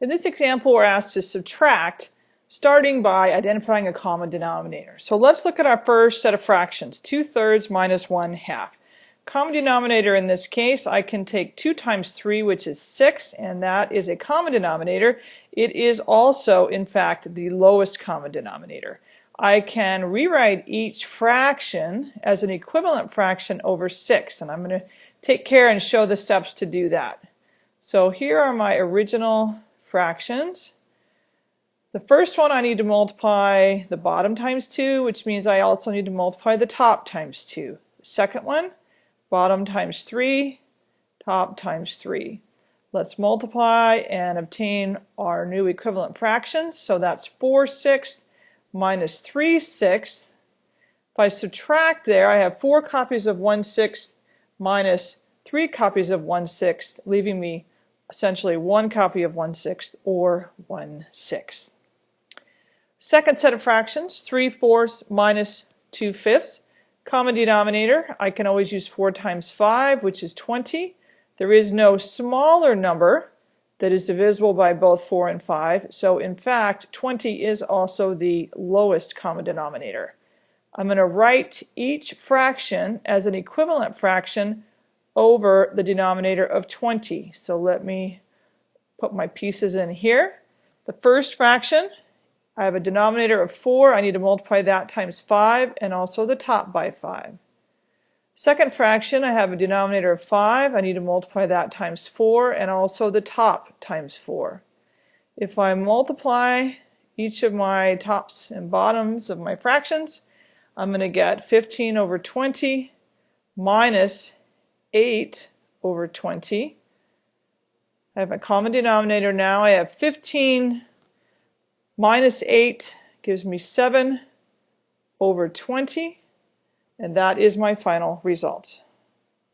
In this example, we're asked to subtract starting by identifying a common denominator. So let's look at our first set of fractions, 2 thirds minus 1 half. Common denominator in this case, I can take 2 times 3, which is 6, and that is a common denominator. It is also, in fact, the lowest common denominator. I can rewrite each fraction as an equivalent fraction over 6, and I'm going to take care and show the steps to do that. So here are my original fractions. The first one I need to multiply the bottom times 2, which means I also need to multiply the top times 2. The second one, bottom times 3, top times 3. Let's multiply and obtain our new equivalent fractions. So that's 4 sixths minus 3 sixths. If I subtract there, I have 4 copies of 1 sixth minus 3 copies of 1 sixth, leaving me essentially one copy of one sixth or one sixth. Second set of fractions, 3 fourths minus 2 fifths. Common denominator, I can always use 4 times 5, which is 20. There is no smaller number that is divisible by both 4 and 5, so in fact 20 is also the lowest common denominator. I'm going to write each fraction as an equivalent fraction over the denominator of 20. So let me put my pieces in here. The first fraction, I have a denominator of 4. I need to multiply that times 5 and also the top by 5. Second fraction, I have a denominator of 5. I need to multiply that times 4 and also the top times 4. If I multiply each of my tops and bottoms of my fractions, I'm going to get 15 over 20 minus 8 over 20. I have a common denominator now. I have 15 minus 8 gives me 7 over 20 and that is my final result.